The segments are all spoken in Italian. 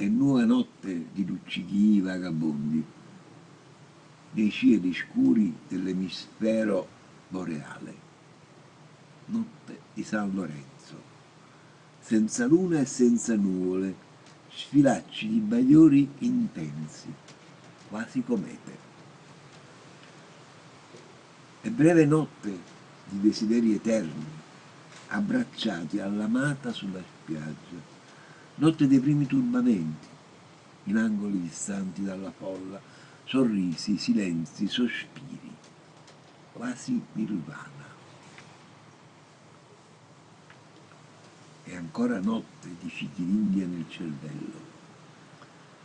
È nuova notte di luccichi vagabondi, dei cieli scuri dell'emisfero boreale. Notte di San Lorenzo, senza luna e senza nuvole, sfilacci di bagliori intensi, quasi comete. E breve notte di desideri eterni, abbracciati all'amata sulla spiaggia, notte dei primi turbamenti, in angoli distanti dalla folla, sorrisi, silenzi, sospiri, quasi nirvana. E ancora notte di fichi d'India nel cervello,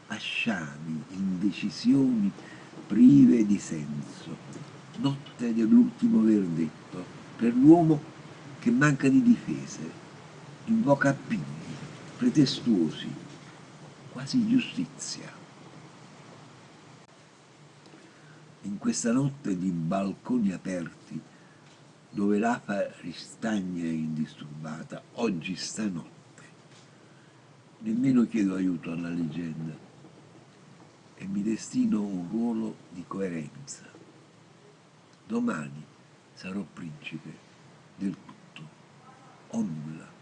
asciani, indecisioni prive di senso, notte dell'ultimo verdetto, per l'uomo che manca di difese, invoca appigli, pretestuosi, quasi giustizia. In questa notte di balconi aperti, dove l'afa ristagna indisturbata, oggi stanotte, nemmeno chiedo aiuto alla leggenda e mi destino un ruolo di coerenza. Domani sarò principe del tutto o nulla.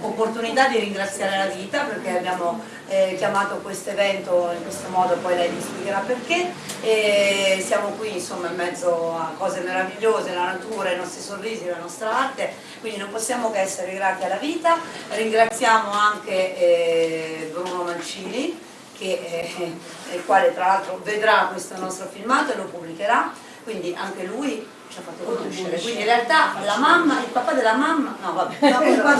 Opportunità di ringraziare la vita perché abbiamo eh, chiamato questo evento in questo modo, poi lei vi spiegherà perché e siamo qui insomma in mezzo a cose meravigliose, la natura, i nostri sorrisi, la nostra arte, quindi non possiamo che essere grati alla vita, ringraziamo anche eh, Bruno Mancini che, eh, il quale tra l'altro vedrà questo nostro filmato e lo pubblicherà, quindi anche lui ci ha fatto conoscere. Quindi in realtà la mamma, il papà della mamma, no vabbè, no, il, papà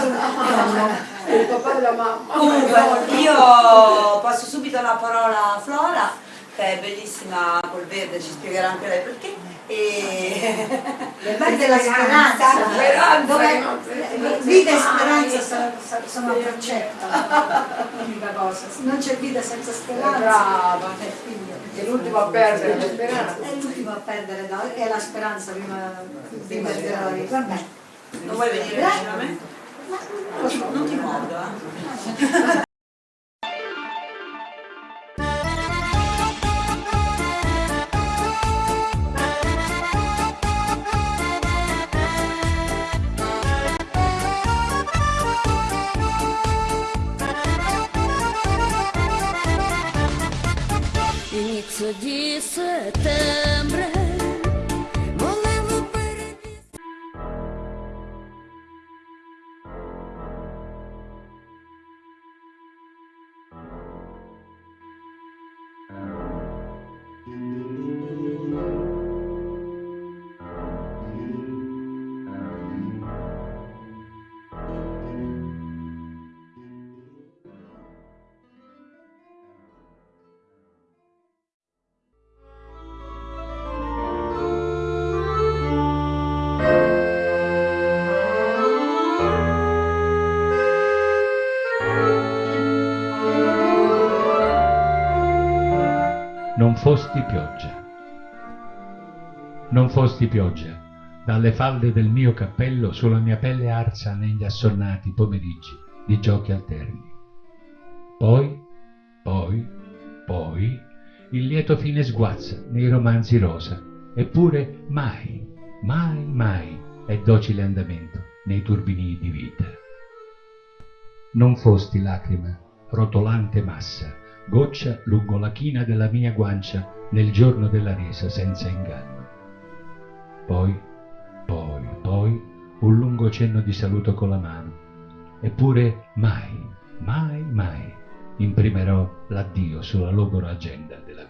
della mamma. Comunque io passo subito la parola a Flora, che è bellissima col verde, ci spiegherà anche lei perché. E... Le parti della speranza, dove vita e speranza sono a braccetto, l'unica cosa. Non c'è vita senza speranza. Brava, è l'ultimo a perdere la speranza. È l'ultimo a perdere, no? è la speranza prima, prima della vita. Vabbè. Non vuoi venire vicino a me? Non ti mordo, eh? Di settembre pioggia. Non fosti pioggia. Dalle falde del mio cappello sulla mia pelle arsa negli assonnati pomeriggi di giochi alterni. Poi, poi, poi, il lieto fine sguazza nei romanzi rosa, eppure mai, mai, mai è docile andamento nei turbini di vita. Non fosti lacrima, rotolante massa, goccia lungo la china della mia guancia nel giorno della resa senza inganno. Poi, poi, poi, un lungo cenno di saluto con la mano. Eppure mai, mai, mai imprimerò l'addio sulla logora agenda della vita.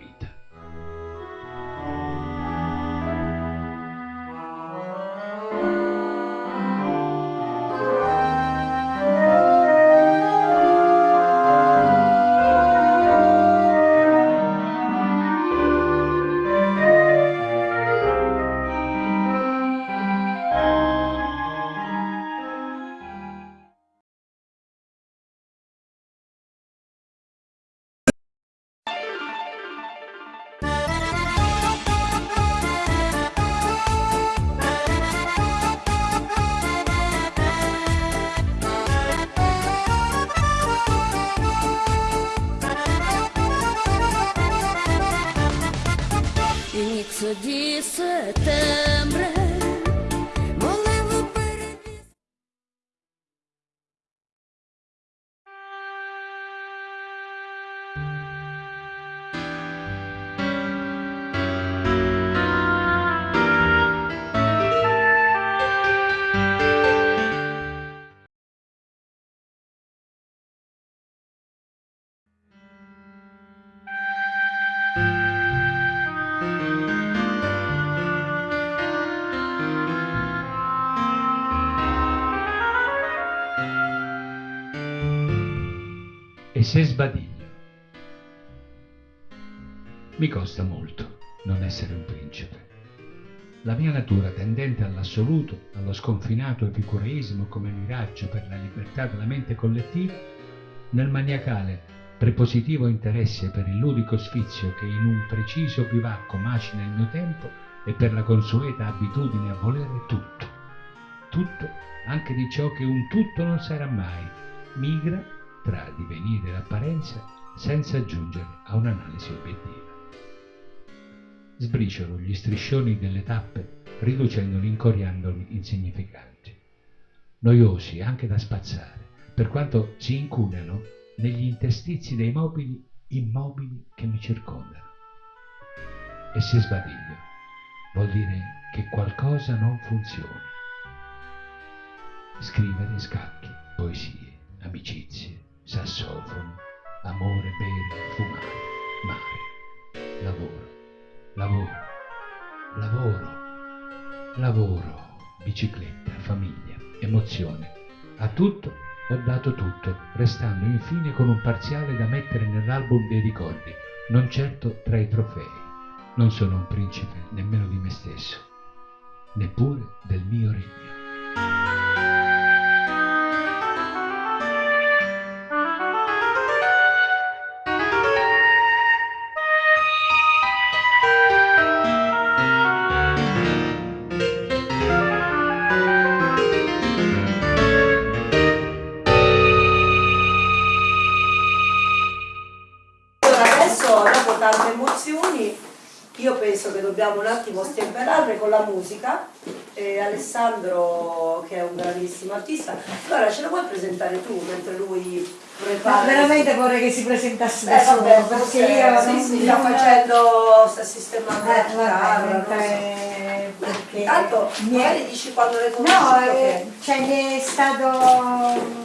Se sbadiglio? Mi costa molto non essere un principe. La mia natura tendente all'assoluto, allo sconfinato epicureismo come miraggio per la libertà della mente collettiva, nel maniacale prepositivo interesse per il ludico sfizio che in un preciso bivacco macina il mio tempo e per la consueta abitudine a volere tutto, tutto anche di ciò che un tutto non sarà mai, migra divenire e apparenza senza giungere a un'analisi obiettiva. Sbriciolo gli striscioni delle tappe riducendoli, incoriandoli insignificanti, noiosi anche da spazzare, per quanto si incunano negli interstizi dei mobili immobili che mi circondano. E se sbadiglio, vuol dire che qualcosa non funziona. Scrivere scacchi, poesie, amicizie, sassofono, amore, bere, fumare, mare, lavoro, lavoro, lavoro, lavoro, bicicletta, famiglia, emozione. A tutto ho dato tutto, restando infine con un parziale da mettere nell'album dei ricordi, non certo tra i trofei. Non sono un principe nemmeno di me stesso, neppure del mio regno. E Alessandro che è un bravissimo artista. Allora ce la vuoi presentare tu mentre lui Ma prepara veramente vorrei che si presentasse da eh, solo, vabbè, perché io sì, sì, sta facendo sta sistemando la Eh, mentre- perché intanto mi è- dici quando le No, conosci eh, perché- cioè mi è stato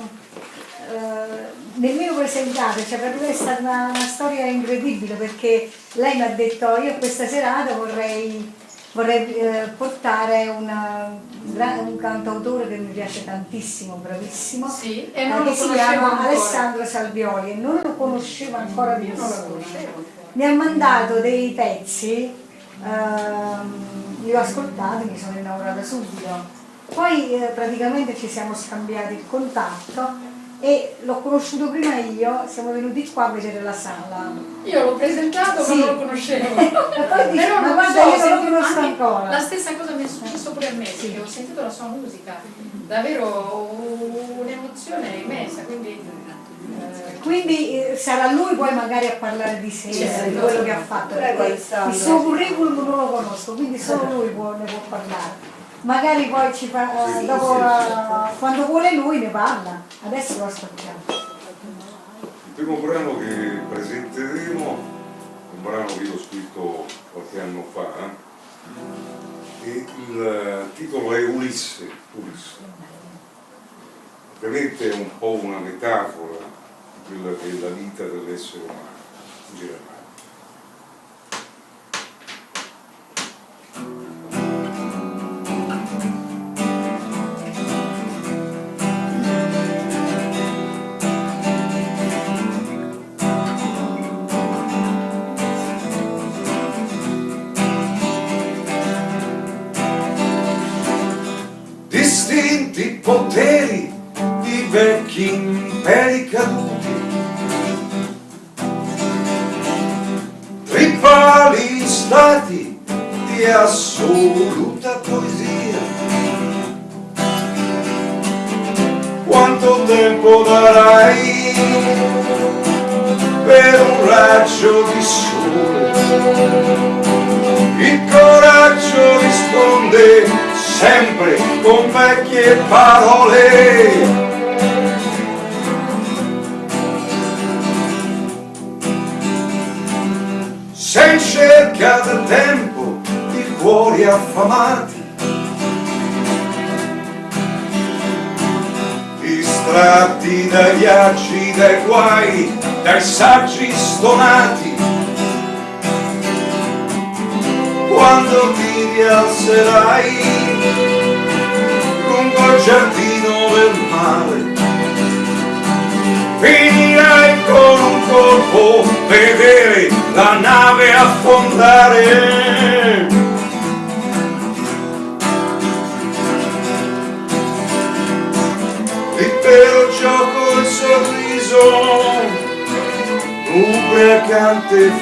eh, nemmeno presentato, cioè per lui è stata una, una storia incredibile perché lei mi ha detto io questa serata vorrei, vorrei eh, portare una- un, cantautore che mi piace tantissimo, bravissimo, Sì, e eh, non lo che si chiama ancora. Alessandro Salvioli e non lo conoscevo ancora di Io non lo nessuno. Mi ha mandato dei pezzi, ehm, li ho ascoltati, mi sono innamorata subito. Poi eh, praticamente ci siamo scambiati il contatto e l'ho conosciuto prima io, siamo venuti qua a vedere la sala. Io l'ho presentato Sì. ma non lo conoscevo. Poi dici, Però ma non guarda, so, io non lo conosco ancora. La stessa cosa mi è successo pure a me, perché ho sentito la sua musica, davvero un'emozione immensa, quindi eh, Quindi eh, sarà lui poi magari a parlare di sé, Certo. di quello che ha fatto. Prego, il suo curriculum non lo conosco, quindi solo lui può- ne può parlare. Magari poi ci fa, eh, dopo, eh, quando vuole lui ne parla. Adesso lo aspettiamo. Il primo brano che presenteremo è un brano che io ho scritto qualche anno fa eh, e il titolo è Ulisse. Ulisse. Ovviamente è un po' una metafora di quella che è la vita dell'essere umano in generale. Raggio di sole? Il coraggio risponde sempre con vecchie parole. Se in cerca del tempo di cuori affamati, distratti dai viaggi, dai guai, dai saggi stonati, quando ti rialzerai lungo il giardino del mare. Finirai con un colpo vedere la nave affondare.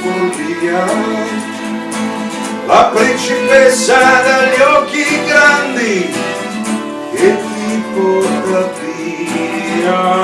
Follia la principessa dagli occhi grandi che ti porta via.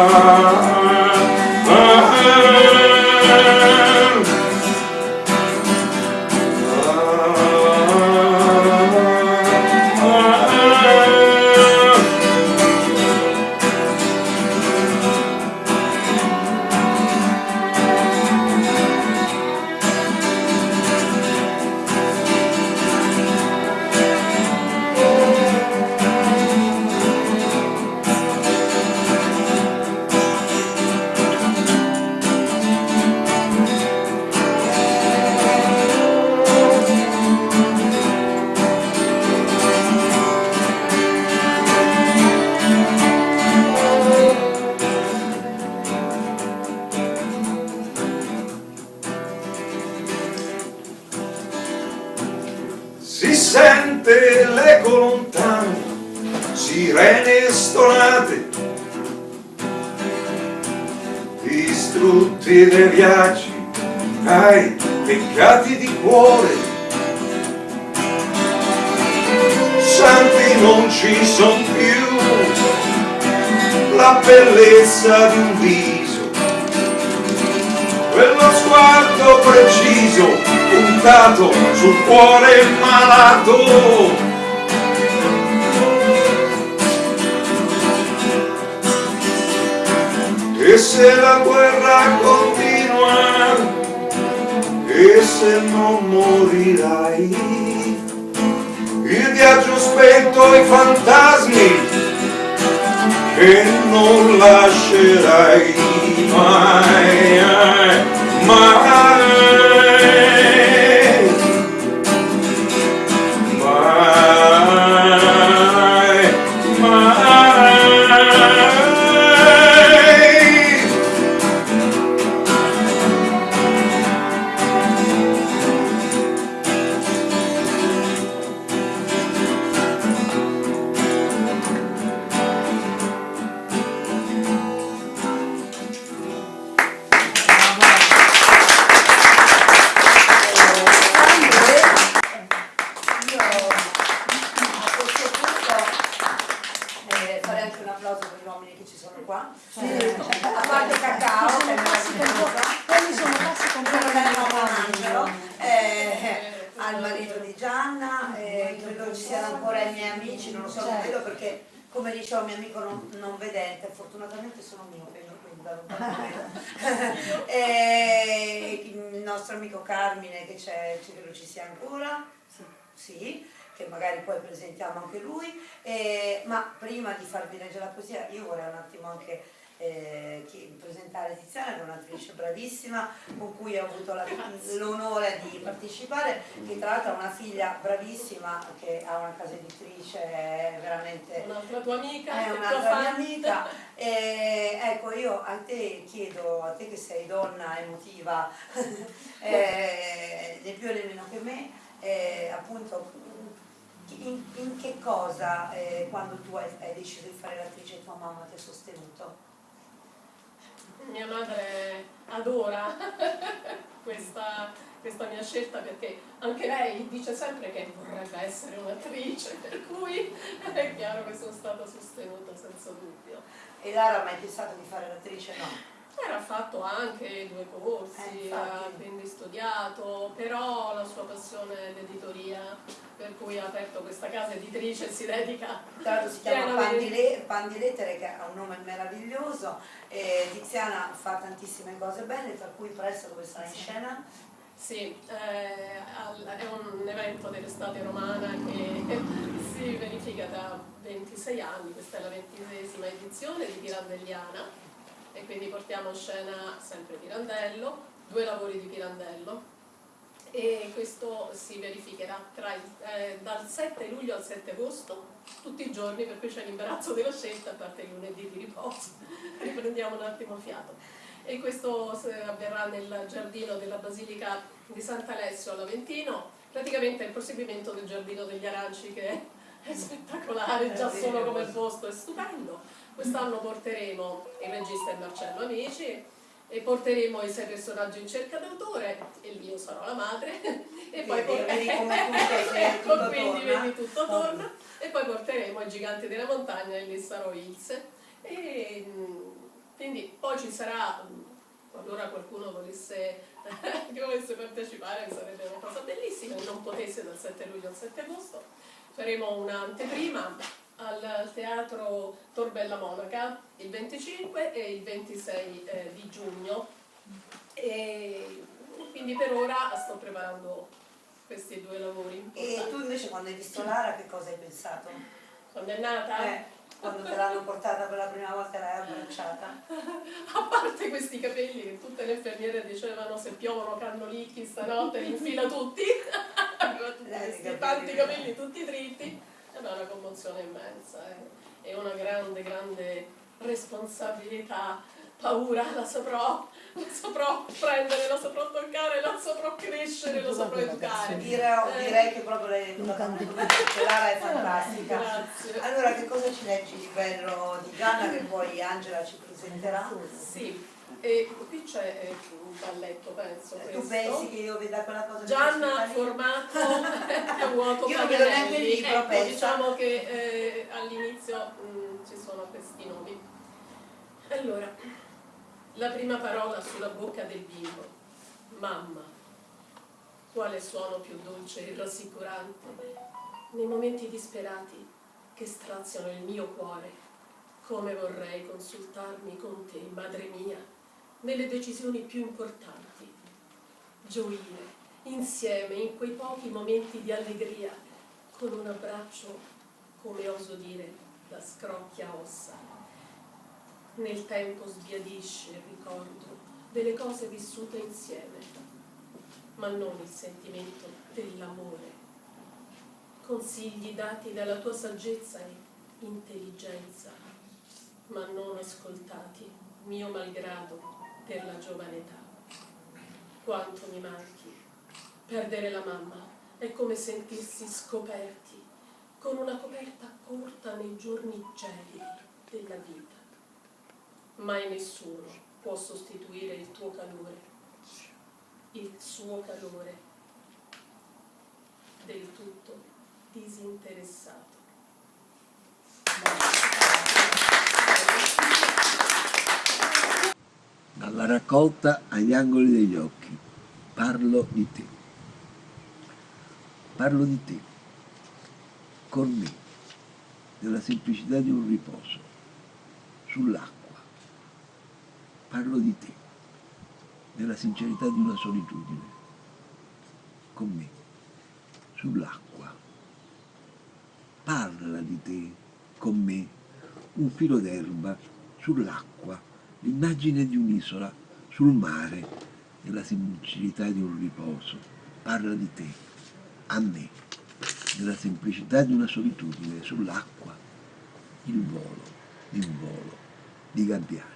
Son più, la bellezza di un viso, quello sguardo preciso puntato sul cuore malato. E se la guerra continua, e se non morirai, il viaggio spento i fantasmi che non lascerai mai, mai, mai, fortunatamente sono miope, io quindi da non. E il nostro amico Carmine che c'è, credo ci sia ancora, sì, che magari poi presentiamo anche lui, E- ma prima di farvi leggere la poesia io vorrei un attimo anche eh, presentare Tiziana che è un'attrice bravissima con cui ho avuto l'onore di partecipare che tra l'altro ha una figlia bravissima che ha una casa editrice veramente Un'altra tua amica, è un'altra mia amica e ecco io a te chiedo a te che sei donna emotiva eh, né più né meno che me eh, appunto in, in che cosa eh, quando tu hai, hai deciso di fare l'attrice tua mamma ti ha sostenuto? Mia madre adora questa, questa mia scelta perché anche lei dice sempre che vorrebbe essere un'attrice, per cui è chiaro che sono stata sostenuta senza dubbio. E Lara mai pensato di fare l'attrice? No. Era fatto anche due Eh, corsi, ha quindi studiato, però la sua passione è l'editoria, per cui ha aperto questa casa editrice e si dedica Tra l'altro si chiama pienamente- Pandile- Pandilettere che ha un nome meraviglioso e Tiziana fa tantissime cose belle, tra cui presto dove sarà in scena. Sì, eh, è un evento dell'estate romana che si verifica da 26 anni, questa è la ventisesima edizione di Pirandelliana e quindi portiamo in scena sempre Pirandello, due lavori di Pirandello e questo si verificherà tra eh, dal 7 luglio al 7 agosto, tutti i giorni, per cui c'è l'imbarazzo della scelta, a parte il lunedì di riposo, riprendiamo un attimo fiato. E questo se- avverrà nel giardino della Basilica di Sant'Alessio all'Aventino, praticamente è il proseguimento del giardino degli aranci che è spettacolare, già solo come posto è stupendo. Quest'anno porteremo il regista è Marcello Amici e porteremo i sei personaggi in cerca d'autore e io sarò la madre e poi si- ecco, quindi torna. vedi tutto torna. E poi porteremo i giganti della montagna e lì sarò Ilse e mm, quindi poi ci sarà mm, qualora qualcuno volesse, che volesse partecipare sarebbe una cosa bellissima. E non potesse dal 7 luglio al 7 agosto. Faremo un'anteprima al teatro Torbella Monaca il 25 e il 26 eh, di giugno e quindi per ora sto preparando questi due lavori E importanti. tu invece quando hai visto Lara che cosa hai pensato? Quando è nata? Eh, quando te l'hanno portata per la prima volta e l'hai abbracciata? A parte questi capelli che tutte le infermiere dicevano se piovono cannolicchi stanotte li infila tutti, tutti Eh, questi tanti capelli tutti dritti, e è una commozione immensa, eh. è una grande, grande responsabilità, paura, la saprò, la saprò prendere, la saprò toccare, la saprò crescere, la saprò educare. Direi, Eh. direi che proprio perché Lara è fantastica. Grazie. Allora che cosa ci leggi di bello di Gianna che poi Angela ci presenterà? Sì, e qui c'è eh, un balletto, penso. Tu questo. pensi che io veda quella cosa Gianna formato a vuoto Io non vedo neanche il libro, ecco, diciamo che eh, all'inizio mm, ci sono questi nomi. Allora, la prima parola sulla bocca del bimbo, mamma. Quale suono più dolce e rassicurante nei momenti disperati che straziano il mio cuore. Come vorrei consultarmi con te, madre mia, nelle decisioni più importanti gioire insieme in quei pochi momenti di allegria, con un abbraccio, come oso dire, da scrocchia ossa. Nel tempo sbiadisce il ricordo delle cose vissute insieme, ma non il sentimento dell'amore. Consigli dati dalla tua saggezza e intelligenza, ma non ascoltati, mio malgrado, per la giovane età quanto mi manchi. Perdere la mamma è come sentirsi scoperti, con una coperta corta nei giorni gelidi della vita. Mai nessuno può sostituire il tuo calore, il suo calore, del tutto disinteressato. Dalla raccolta agli angoli degli occhi, parlo di te. Parlo di te, con me, della semplicità di un riposo, sull'acqua. Parlo di te, della sincerità di una solitudine, con me, sull'acqua. Parla di te, con me, un filo d'erba, sull'acqua, l'immagine di un'isola, sul mare, nella semplicità di un riposo. Parla di te, a me, nella semplicità di una solitudine, sull'acqua, il volo, il volo di gabbiani.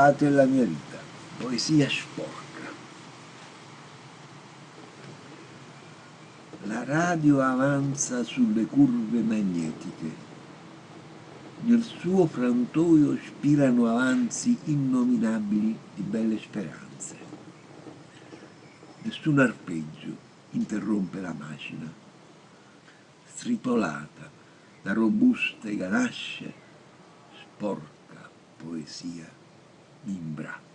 Non rubate la mia vita, poesia sporca. La radio avanza sulle curve magnetiche. Nel suo frantoio spirano avanzi innominabili di belle speranze. Nessun arpeggio interrompe la macina, stritolata da robuste ganasce, sporca poesia mi